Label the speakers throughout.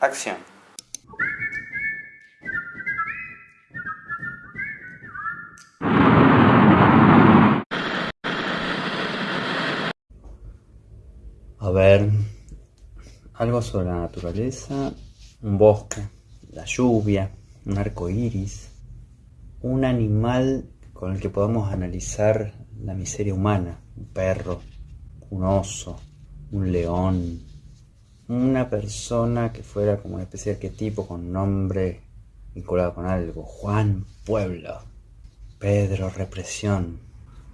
Speaker 1: acción. A ver, algo sobre la naturaleza, un bosque, la lluvia, un arco iris, un animal con el que podamos analizar la miseria humana, un perro, un oso, un león, una persona que fuera como una especie de arquetipo con nombre vinculado con algo, Juan Pueblo, Pedro Represión,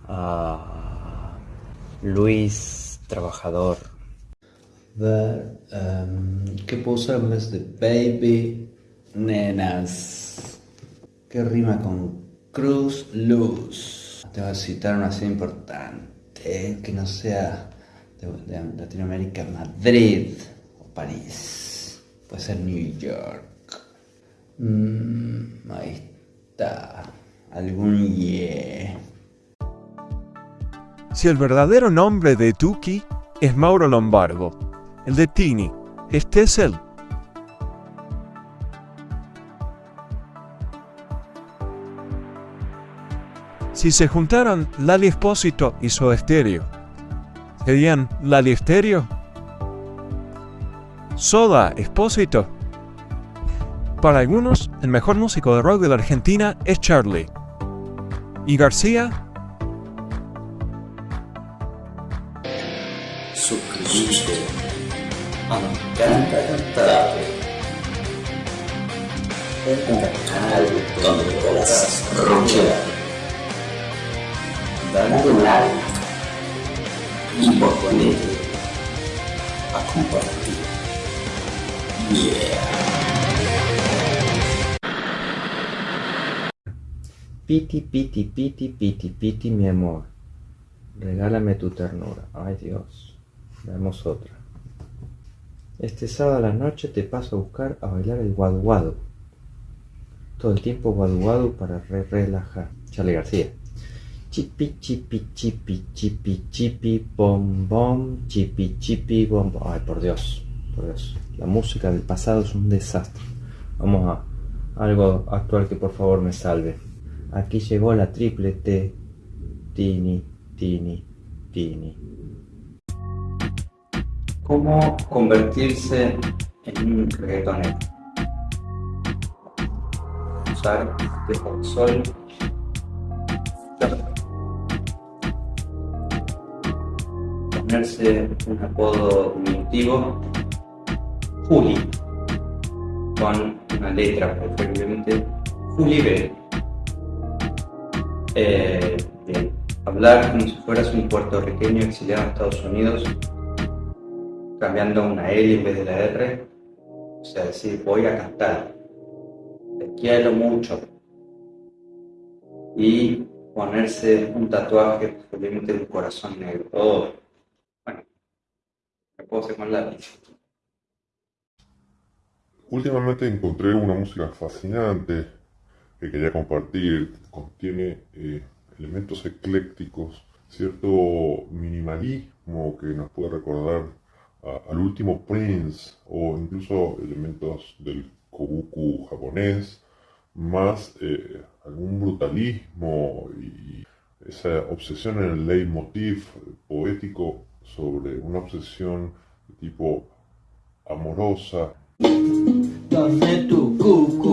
Speaker 1: ah, Luis Trabajador. Ver, em, ¿qué vez de baby? Nenas. ¿Qué rima con cruz luz? Te voy a citar una ciudad importante que no sea de, Latinoamérica, Madrid París. Puede ser New York. Mm, ahí está. Algún yeah.
Speaker 2: Si el verdadero nombre de Tuki es Mauro Lombardo, el de Tini, este es él. Si se juntaran Lali Espósito y Soda Estéreo, ¿serían Lali Estéreo? Soda Espósito. Para algunos, el mejor músico de rock de la Argentina es Charlie. ¿Y García?
Speaker 1: Me Encanta Cantar. Un canal donde podrás rockear. Dale like y ponete a compartir.
Speaker 3: Piti, piti, piti, piti, piti, mi amor. Regálame tu ternura. Ay Dios. Veamos otra. Este sábado a la noche te paso a buscar a bailar el guadu Todo el tiempo guadu para re relajar. Charlie García. Chipi, chipi, chipi, chipi, chipi, bom, bom, chipi, chipi, bom, bom. Ay, por Dios, La música del pasado es un desastre. Vamos a algo actual que por favor me salve. Aquí llegó la triple T. Tini, tini, tini
Speaker 1: cómo convertirse en un reggaetonero. Usar de sol ponerse un apodo diminutivo Juli con una letra preferiblemente Juli B. Eh, hablar como si fueras un puertorriqueño exiliado a Estados Unidos cambiando una L en vez de la R, o sea, decir, voy a cantar, te quiero mucho, y ponerse un tatuaje, posiblemente un corazón negro, oh, bueno, me puedo hacer con la
Speaker 4: Últimamente encontré una música fascinante que quería compartir, contiene eh, elementos eclécticos, cierto minimalismo que nos puede recordar al último Prince o incluso elementos del kobuku japonés, más eh, algún brutalismo y esa obsesión en el leitmotiv poético sobre una obsesión de tipo amorosa.
Speaker 5: Tá vento, cuco.